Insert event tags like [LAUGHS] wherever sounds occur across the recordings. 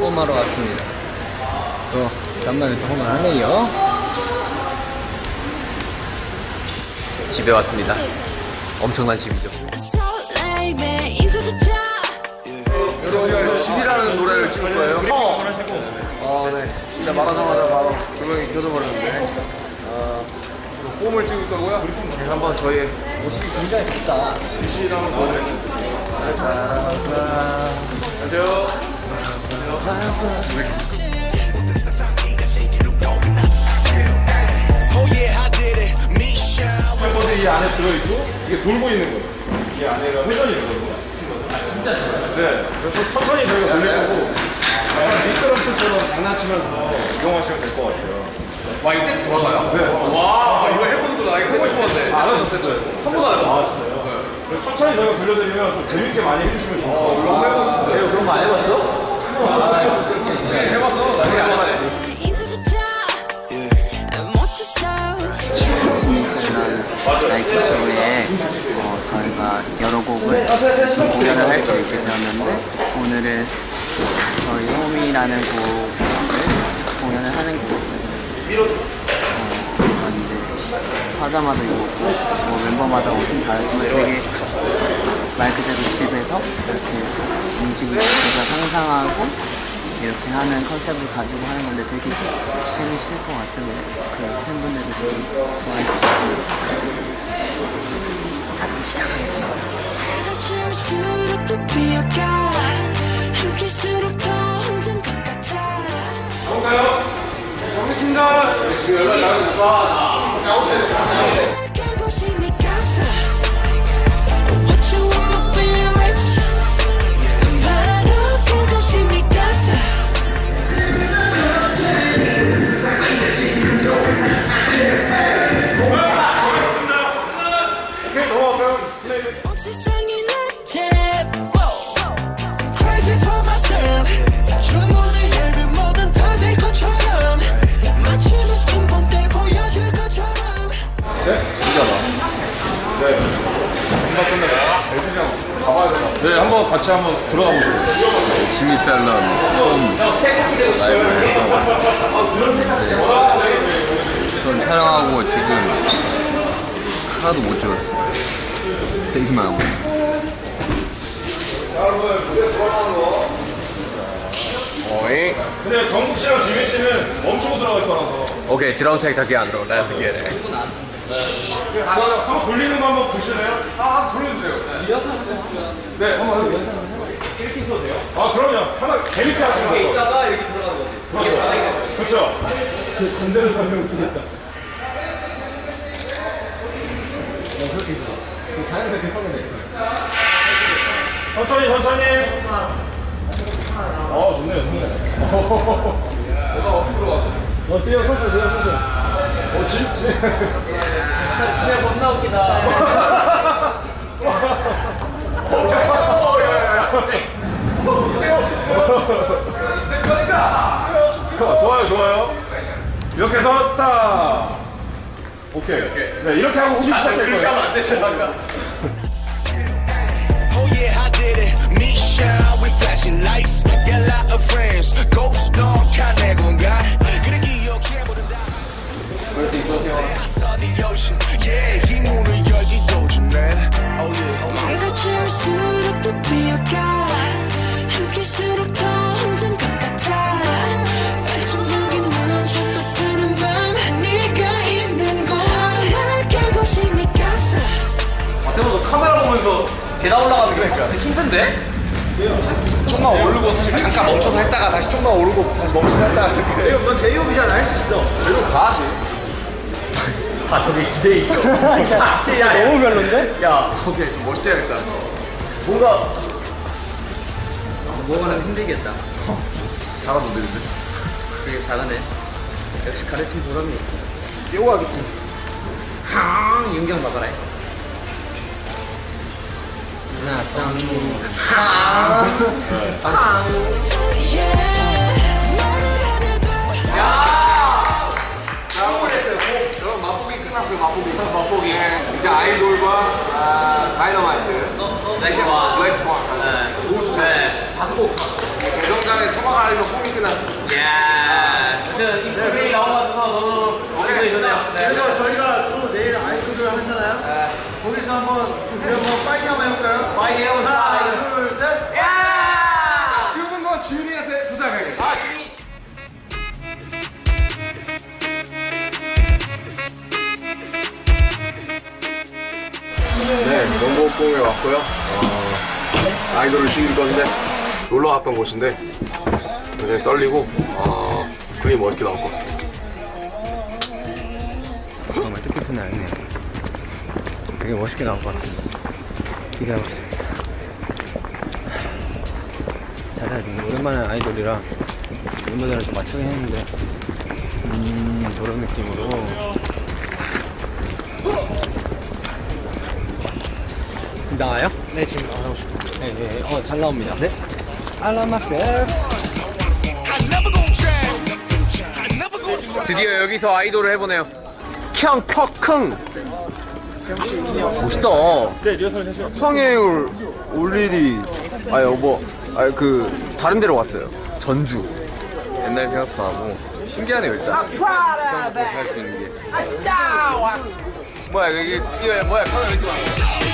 홈하러 왔습니다. 또 간만에 또 홈을 하네요. 집에 왔습니다. 엄청난 집이죠. 집이라는 노래를 찍을 거예요. 어. 아, 네. 진짜 말하자마자 바로 조명이 켜져버렸는데. 아, 홈을 찍을 거고요. 네, 한번 저희의 옷이 굉장히 덥다. 유시를 한번 보 멤버들이 이 안에 들어있고 이게 돌고 있는 거예요. 이 안에가 회전이 되거든요. 진짜 네. 그래서 천천히 저희가 돌릴 거고 약간 미끄럼틀처럼 장난치면서 이용하시면 될 것 같아요. 와, 이거 색 돌아가요? 네. 와, 이거 해보는 거나 이거 생각 못했는데. 안 하셨어요? 한번 하죠. 아 진짜요? 그리고 천천히 저희가 돌려드리면 좀 재밌게 많이 해주시면 좋을 것 어, 해봤어요. 하자마자 입었고 뭐 멤버마다 옷은 다르지만 되게 말 그대로 집에서 이렇게 움직이고 제가 상상하고 이렇게 하는 컨셉을 가지고 하는 건데 되게 재밌을 것 같아요. 그 팬분들도 되게 좋아해 주셨으면 좋겠습니다. 자, 그럼 시작하겠습니다. 볼까요? 알겠습니다. 지금 연락 나오니까 오케이 하나도 못 찍었어요. 되기만 하고 있어. 어이. 근데 정국 씨랑 지민 씨는 멈추고 들어갈 거라서. 오케이 드럼 색 닿게 안 들어. Let's get it. 한번 돌리는 거 한번 보실래요? 아, 돌려주세요. 네, 한번 해보세요. 이렇게 있어도 돼요? 아, 그럼요. 하나 재밌게 하시면 돼요. 이따가 이렇게 들어가는 거지. 그렇죠. 그렇죠. 건대로 설명 웃기겠다. 자연스럽게 서면 돼. 천천히, 천천히. 어, 좋네요, 좋네. 내가 어떻게 들어가지? 어, 지금 선수, 지금 선수. 어, 지, 지. 진짜 겁나 웃기다. 어, 야, 야, 야. 어, 좋네요, 좋네요. 인생이니까. 좋아요, 좋아요. 이렇게 해서 스타. 오케이. 네, 이렇게 하고 혹시 시작될 그렇게 거예요. 하면 안 되잖아. Oh shine with flashing lights. 계단 올라가는 게 그러니까 힘든데? 좀만 오르고 사실 잠깐 멈춰서 했다가 다시 좀만 오르고 다시 멈춰서 했다가 이렇게 넌 제이홉이잖아, 할 수 있어. 그래도 다 하지 아, 저기 기대해 있어. [LAUGHS] 야, 야, 너무 별론데? 야, 오케이 좀 멋있게 해야겠다 뭔가. 뭐가 힘들겠다. 잘하던데 근데 되게 잘하네. 역시 가르친 보람이 있어. 뛰어가겠지 항! 윤경 봐봐라. 맛보기 이제 아이돌과 아, 다이너마이트 블랙 스완. 블랙 스완. 다섯 곡 알면 꿈이 끝났어. 야. 하여튼 이것 같아서 너무 이거네요. 네. 그래서 저희가 또 내일 아이돌을 하잖아요. 거기서 한번 우리 한번 파이팅 한번 해볼까요? 농구공에 왔고요. 어, 아이돌을 즐길 건데 놀러 왔던 곳인데 굉장히 떨리고 어, 그림이 멋있게 나올 것 같습니다. 정말 뜻깊은 날이네요. 되게 멋있게 나올 것 같은데 기대하고 있습니다. 잘해야 돼. 오랜만에 아이돌이라 멤버들을 좀 맞추긴 했는데 음 저런 느낌으로 나와요? 네 지금 나오고 싶어요. 네, 네. 어잘 나옵니다. 네. change. 드디어 여기서 아이돌을 해보네요. 캉퍼킁 멋있다. 네, 리허설 해줘. 성형을 올 일이 아 여보, 아그 다른 데로 갔어요. 전주. 옛날 생각도 나고 신기하네요 일단. 할수 있는 게. 뭐야 여기 이거 뭐야 카메라 이렇게 와.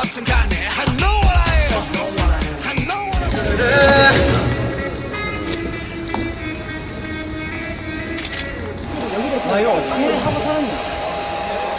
뭐든 간에 I know what I am. I know what I am.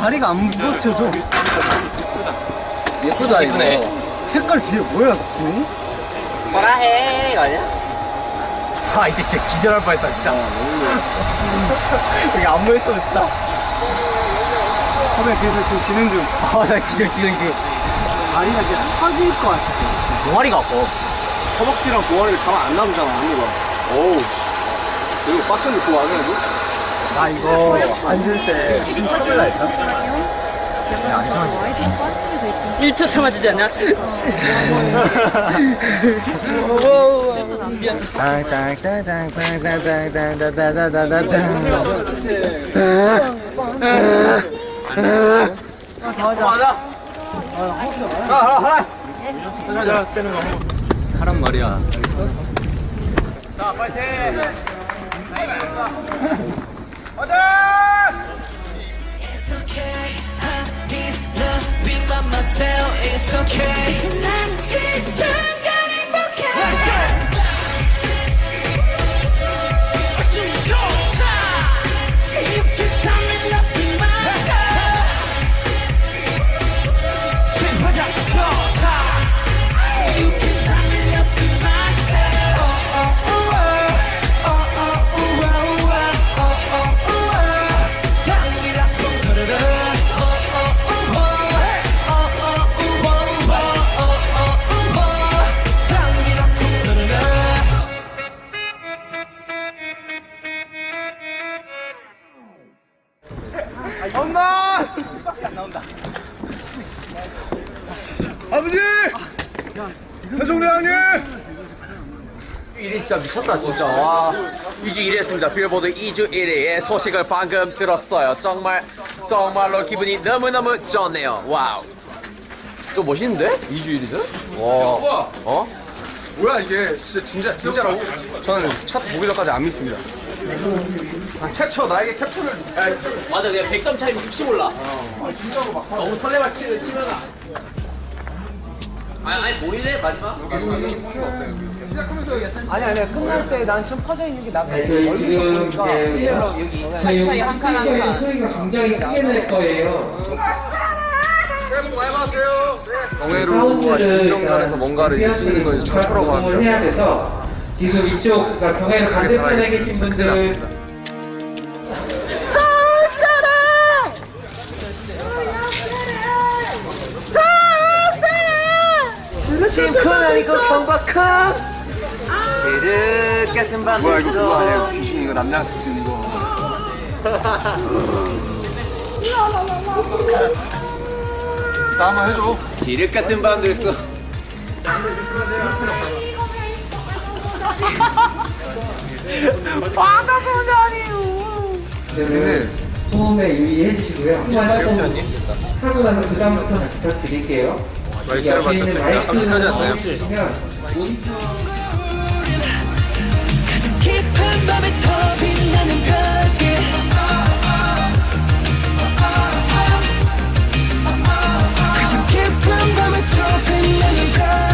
다리가 안 버텨져. 예쁘다 이거 색깔 뒤에 뭐야? 뭐라 해 이거 아니야? 아 이때 진짜 기절할 뻔했다 진짜 여기 안무 했으면 진짜 선배 뒤에서 지금 지는 중아나 기절 지는 중 다리가 진짜 터질 것 같아 동아리가 아파 허벅지랑 종아리를 가만 안 놔두잖아, 언니가. 어우. 이거 빡센데 그거 안 해도? 나 이거 앉을 때 참을라 했다? 안 참아지. 1초 참아주지 않 냐? 하란 말이야 It's okay. I need loving by myself. It's okay. 세종대왕님! 1위 진짜 미쳤다 진짜 와 2주 1위 했습니다 빌보드 2주 1위의 소식을 방금 들었어요 정말 정말로 기분이 너무너무 좋네요 wow 좀 멋있는데? 2주 1위는? 와 어? 뭐야, 이게. 진짜, 진짜, 진짜라고? 저는 차트 보기 전까지 안 믿습니다. 아, 캡처, 나에게 캡처를. 맞아, 내가 100점 차이면 혹시 몰라. 너무 설레발 치, 치면은. 아니, 아니, 모일래? 마지막? 아니 아니 끝날 때 난 좀 퍼져 있는 게 낫다 저희 지금 이제 저희 스피커의 소리가 굉장히 크게 날 거예요. 경회로 김정전에서 뭔가를 이제 찍는 건 이제 방송을 하고요 해야 돼서 지금 이쪽 그러니까 착하게 반대편에 계신 분들 심쿵 아니고 경박쿵 지륵 같은 밤 뭐야 이거 그거 아니야 귀신 이거 남양 특집 이거. 나 한번 해줘. 지륵 같은 밤들 써. 얘네 소음에 유의해 주시고요. 한번 하고 나서 그 다음부터 부탁드릴게요. 더 빛나는 별빛 가장 깊은 밤에 더 빛나는 별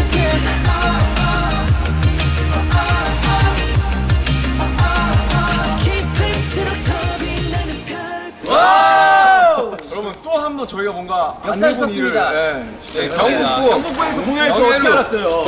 또한번 저희가 뭔가 썼습니다. 일을, 예, 진짜 경북부 경북부에서 공연을 또 어떻게 알았어요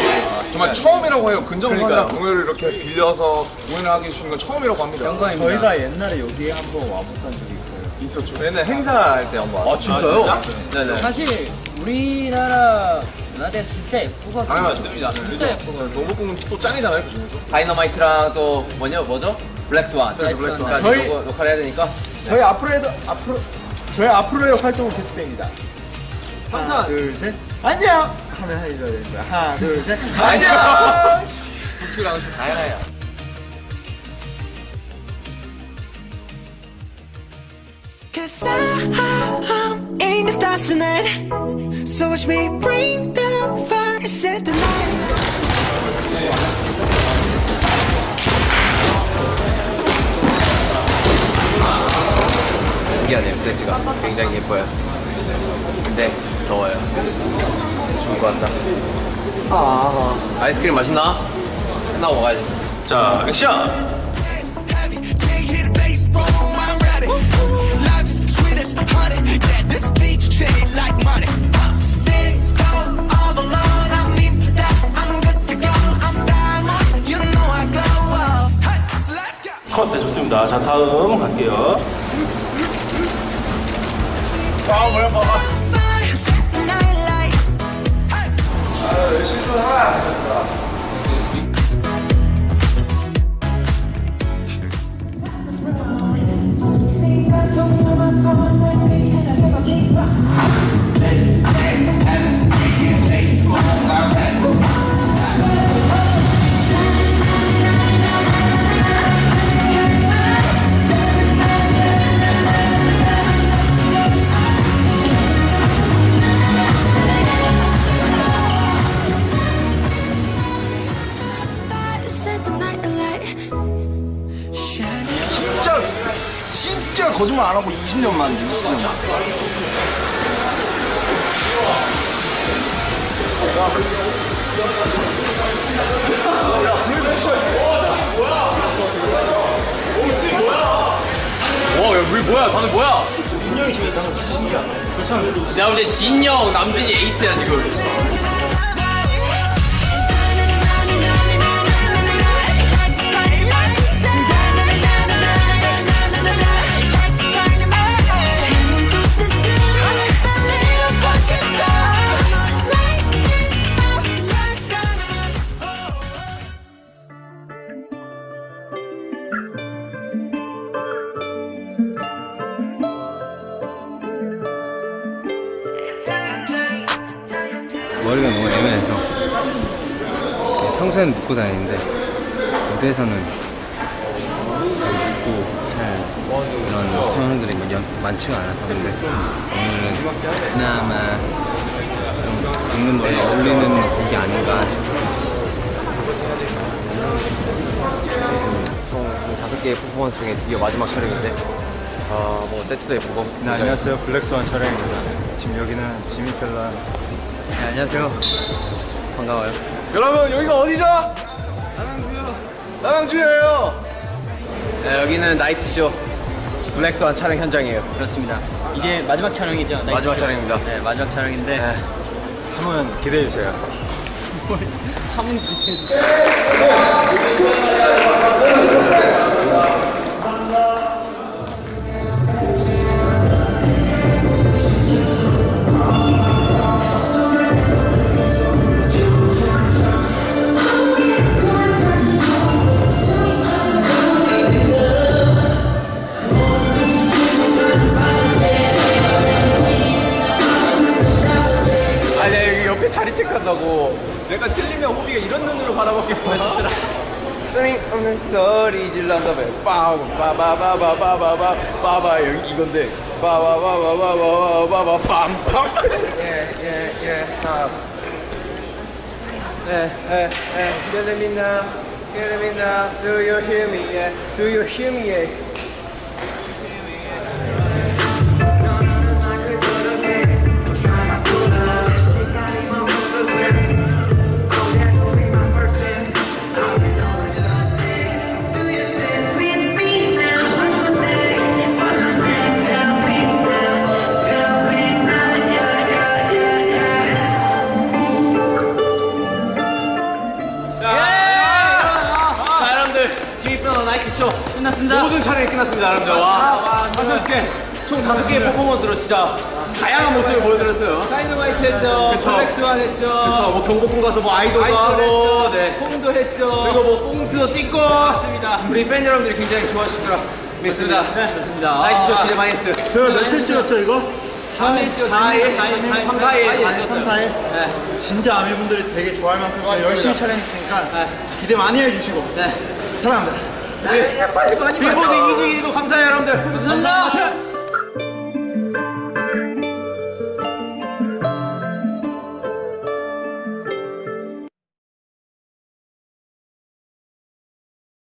정말 처음이라고 해요 근정선이랑 공연을 이렇게 빌려서 공연을 하게 해주시는 건 처음이라고 합니다 영광입니다 저희가 옛날에 여기에 한번 와봤던 적이 있어요 있었죠 옛날 행사할 때 한번 아 진짜요? 네네 사실 우리나라 문화대 진짜 예쁘거든요. 당연하죠 진짜 예쁘거든요. 노부궁은 또 짱이잖아요 그 중에서 다이너마이트랑 또 뭐냐 뭐죠? 블랙스완. 블랙스완. 까지 저희- 역할 해야 되니까. 저희 앞으로 해도 앞으로 저희 앞으로의 활동은 계속됩니다. 하나, 둘, 셋. 안녕. 하면 해줘야 되는 거야. 하나, 둘, 셋. 안녕. 북큐랑 다양해요. Cause I'm in the stars tonight So watch me bring the fire set the night 신기하네요 세트가 굉장히 예뻐요. 근데 더워요. 죽을 것 같다. 아 아이스크림 맛있나? 하나 먹어야지. 자 액션 컷 네, 좋습니다 자 다음 갈게요 Fire, set the night light Hey Fire, 20년 만에 20년 만. 와, 야, 우리 뭐야? 다들 뭐야? 진영이 지금 괜찮아. 내가 볼때 진영, 남준이 에이스야 지금. 평소엔 묶고 다니는데 무대에서는 묶고 할 이런 상황들이 뭐 연- 많지가 않아서 근데 오늘은 그나마 좀 묶는 머리 어울리는 곡이 아닌가 싶어요 총 다섯 개의 퍼포먼스 중에 드디어 마지막 촬영인데, 아, 뭐 세트도 예쁘고. 네, 안녕하세요. 블랙스완 촬영입니다. 지금 여기는 지미펠라 네, 안녕하세요 반가워요 여러분 여기가 어디죠? 남양주요 네, 여기는 나이트쇼 블랙스완 촬영 현장이에요. 그렇습니다. 이제 마지막 촬영이죠. 마지막 쇼. 촬영입니다. 네, 마지막 촬영인데 네. 한번 기대해 주세요. [LAUGHS] 한번 기대해 Fire, 체크한다고. 내가 틀리면 호비가 이런 눈으로 바라보기만 하더라. 쓸데없는 소리 질렀다며 빠우 빠바바바바바바 빠바 여기 이건데. 빠바바바바바바바 빰빰. 예예예 예예예. Let me know Let me know Do you hear me? Yeah. Do you hear me? yeah 진짜 다양한 모습을 보여드렸어요 다이너마이트 했죠. 그쵸. 블랙스완 했죠. 그쵸 뭐 경복궁 가서 뭐 아이돌도 아이돌 하고 했죠. 네 홈도 했죠. 그리고 뭐 꽁트도 찍고 맞습니다. 우리 팬 여러분들이 굉장히 좋아하시더라 믿습니다 네, 좋습니다. 나이트 쇼 기대 많이 했어요 저 며칠 찍었죠 이거? 3일 찍었어요. 4일 4일, 3, 4일 다 3, 찍었어요 4일? 네. 진짜 아미분들이 되게 좋아할 만큼 저희 열심히 촬영했으니까 기대 많이 해주시고 사랑합니다 빌보드 2주 1도 감사해요 여러분들 감사합니다.